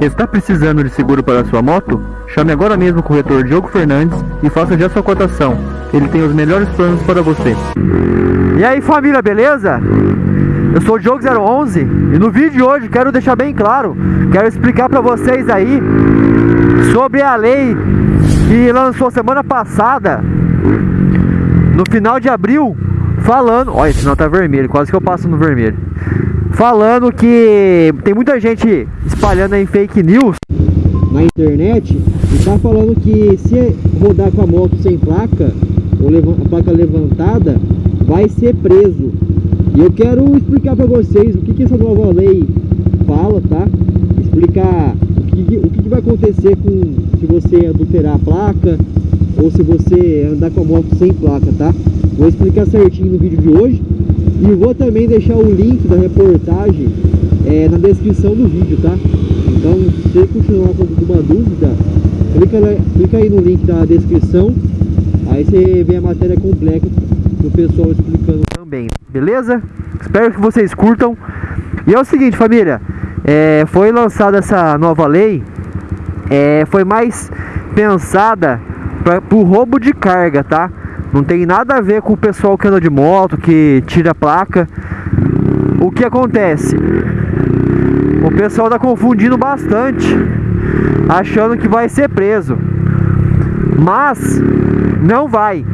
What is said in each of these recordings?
Está precisando de seguro para sua moto? Chame agora mesmo o corretor Diogo Fernandes e faça já sua cotação. Ele tem os melhores planos para você. E aí família, beleza? Eu sou o Diogo 011 e no vídeo de hoje quero deixar bem claro, quero explicar para vocês aí sobre a lei que lançou semana passada, no final de abril, falando, olha, esse sinal tá vermelho, quase que eu passo no vermelho. Falando que tem muita gente espalhando aí fake news na internet e tá falando que se rodar com a moto sem placa ou a placa levantada, vai ser preso. E eu quero explicar para vocês o que, que essa nova lei fala, tá? Explicar o que, o que, que vai acontecer com se você adulterar a placa ou se você andar com a moto sem placa, tá? Vou explicar certinho no vídeo de hoje e vou também deixar o link da reportagem é, na descrição do vídeo, tá? Então, se você continuar com alguma dúvida, clica, clica aí no link da descrição, aí você vê a matéria completa do pessoal explicando também, beleza? Espero que vocês curtam. E é o seguinte, família, é, foi lançada essa nova lei, é, foi mais pensada para o roubo de carga, tá? Não tem nada a ver com o pessoal que anda de moto, que tira a placa. O que acontece? O pessoal tá confundindo bastante, achando que vai ser preso. Mas não vai.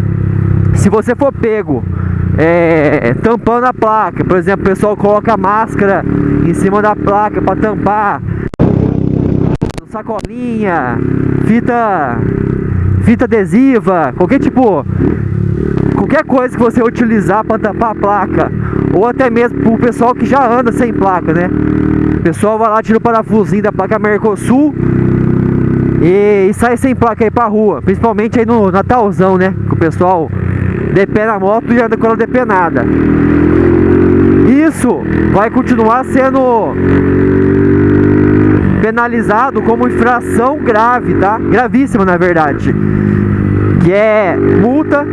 Se você for pego é, tampando a placa, por exemplo, o pessoal coloca máscara em cima da placa para tampar, sacolinha, fita fita adesiva, qualquer tipo, qualquer coisa que você utilizar para tampar a placa, ou até mesmo para o pessoal que já anda sem placa, né? O pessoal vai lá, tira o parafusinho da placa Mercosul e, e sai sem placa aí pra rua, principalmente aí no Natalzão, né? Que o pessoal depena a moto e anda com ela depenada. Isso vai continuar sendo penalizado como infração grave, tá? Gravíssima, na verdade. Que é multa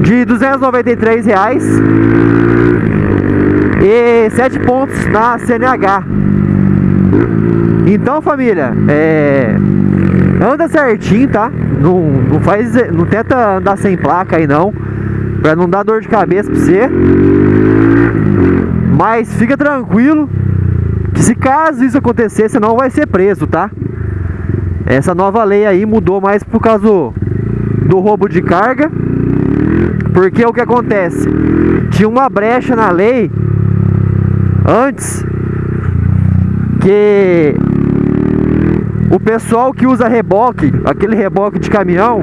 de 293 reais e 7 pontos na CNH. Então, família, é... anda certinho, tá? Não, não faz, não tenta andar sem placa aí não, para não dar dor de cabeça para você. Mas fica tranquilo, se caso isso acontecer, você não vai ser preso, tá? Essa nova lei aí mudou mais por causa do, do roubo de carga. Porque o que acontece? Tinha uma brecha na lei antes que o pessoal que usa reboque, aquele reboque de caminhão,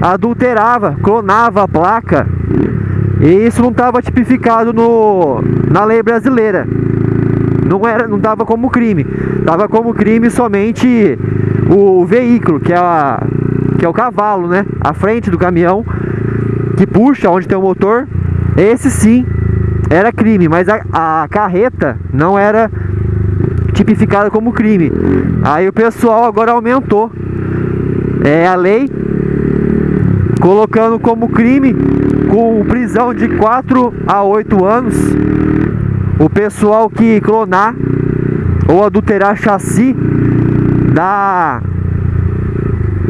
adulterava, clonava a placa e isso não estava tipificado no, na lei brasileira não era, não dava como crime. Dava como crime somente o, veículo, que é, a, que é o cavalo, né? A frente do caminhão que puxa onde tem o motor. Esse sim era crime, mas a, a carreta não era tipificada como crime. Aí o pessoal agora aumentou é, a lei colocando como crime com prisão de 4 a 8 anos o pessoal que clonar ou adulterar chassi da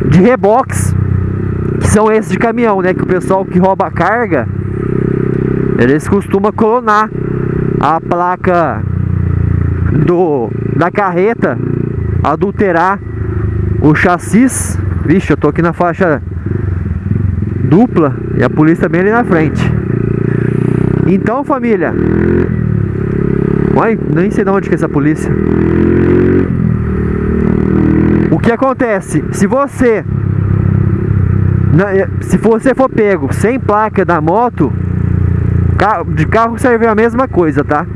de reboques que são esses de caminhão, né? Que o pessoal que rouba carga eles costumam clonar a placa do da carreta, adulterar o chassis. Vixe, eu tô aqui na faixa dupla e a polícia bem ali na frente. Então, família, Uai, nem sei de onde que é essa polícia. O que acontece? Se você é, se você for pego sem placa da moto, de carro serve a mesma coisa, tá?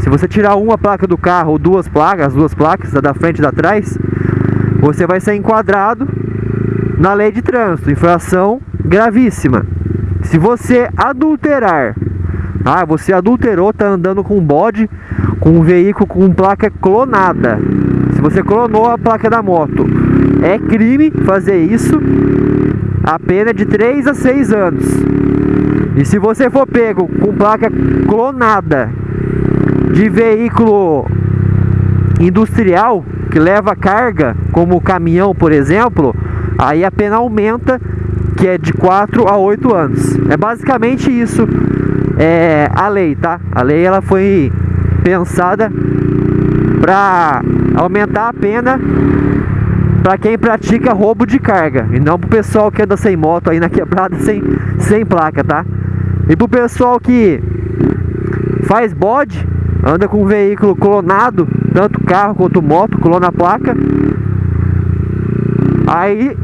Se você tirar uma placa do carro ou duas placas, as duas placas, da frente e da trás, você vai ser enquadrado na lei de trânsito, infração gravíssima. Se você adulterar, ah, você adulterou, tá andando com bode com um veículo com placa clonada. Se você clonou a placa da moto, é crime fazer isso. A pena é de 3 a 6 anos. E se você for pego com placa clonada de veículo industrial que leva carga, como caminhão, por exemplo, aí a pena aumenta, que é de 4 a 8 anos. É basicamente isso é, a lei, tá? A lei ela foi pensada para aumentar a pena para quem pratica roubo de carga e não pro pessoal que anda sem moto aí na quebrada sem, sem placa, tá? E pro pessoal que faz bode, anda com um veículo clonado, tanto carro quanto moto, clona a placa, aí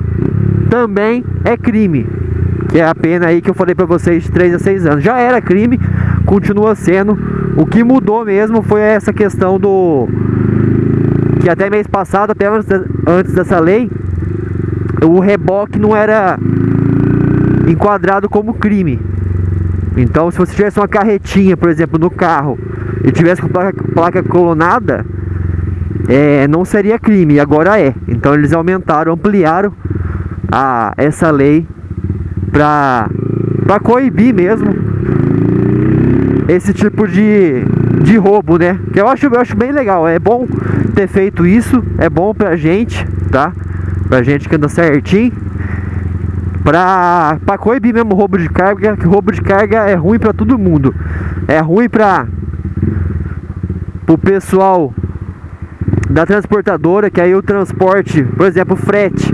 também é crime. Que é a pena aí que eu falei pra vocês de 3 a 6 anos. Já era crime, continua sendo. O que mudou mesmo foi essa questão do que até mês passado, até antes dessa lei, o reboque não era enquadrado como crime. Então, se você tivesse uma carretinha, por exemplo, no carro e tivesse com placa, placa colonada, é, não seria crime, agora é. Então, eles aumentaram, ampliaram a, essa lei para coibir mesmo esse tipo de, de roubo, né? Que eu acho, eu acho bem legal. É bom ter feito isso, é bom pra gente, tá? Pra gente que anda certinho. Pra, pra coibir mesmo roubo de carga, que roubo de carga é ruim pra todo mundo. É ruim pra pro pessoal da transportadora, que aí o transporte, por exemplo, frete.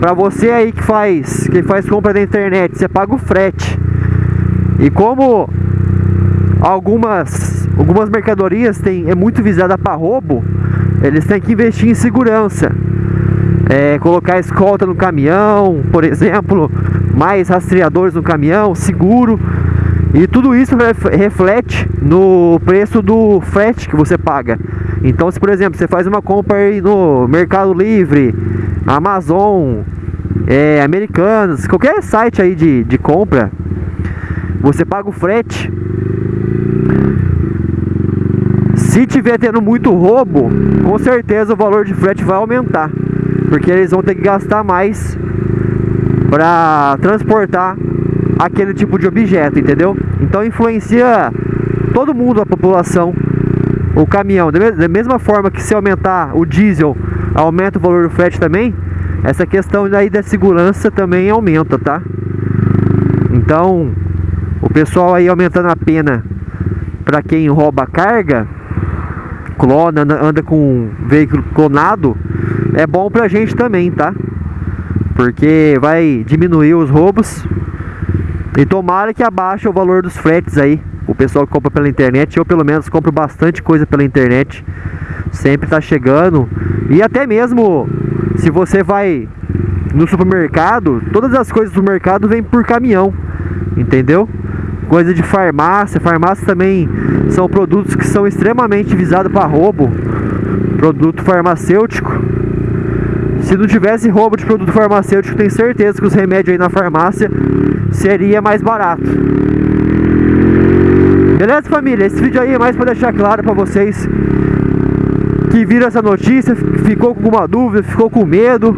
Pra você aí que faz, que faz compra na internet, você paga o frete. E como algumas algumas mercadorias tem, é muito visada para roubo, eles têm que investir em segurança. É, colocar escolta no caminhão, por exemplo, mais rastreadores no caminhão, seguro. E tudo isso reflete no preço do frete que você paga. Então, se por exemplo, você faz uma compra aí no Mercado Livre, Amazon, é, Americanas, qualquer site aí de, de compra, você paga o frete se tiver tendo muito roubo, com certeza o valor de frete vai aumentar, porque eles vão ter que gastar mais para transportar aquele tipo de objeto, entendeu? Então influencia todo mundo, a população, o caminhão. Da mesma forma que se aumentar o diesel, aumenta o valor do frete também, essa questão daí da segurança também aumenta, tá? Então, o pessoal aí aumentando a pena para quem rouba carga, clona, anda com veículo clonado, é bom pra gente também, tá? Porque vai diminuir os roubos e tomara que abaixe o valor dos fretes aí. O pessoal que compra pela internet, eu pelo menos compro bastante coisa pela internet. Sempre tá chegando. E até mesmo se você vai no supermercado, todas as coisas do mercado vêm por caminhão. Entendeu? Coisa de farmácia. Farmácia também são produtos que são extremamente visados para roubo. Produto farmacêutico. Se não tivesse roubo de produto farmacêutico, tenho certeza que os remédios aí na farmácia seria mais barato. Beleza, família? Esse vídeo aí é mais para deixar claro para vocês que viram essa notícia, ficou com alguma dúvida, ficou com medo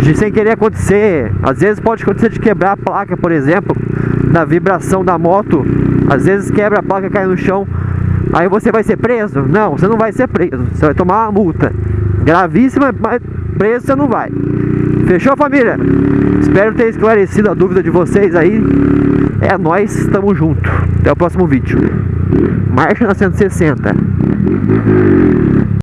de sem querer acontecer. Às vezes pode acontecer de quebrar a placa, por exemplo da vibração da moto, às vezes quebra a placa, cai no chão, aí você vai ser preso? Não, você não vai ser preso, você vai tomar uma multa gravíssima, mas preso você não vai. Fechou, família? Espero ter esclarecido a dúvida de vocês aí. É nós, estamos junto. Até o próximo vídeo. Marcha na 160.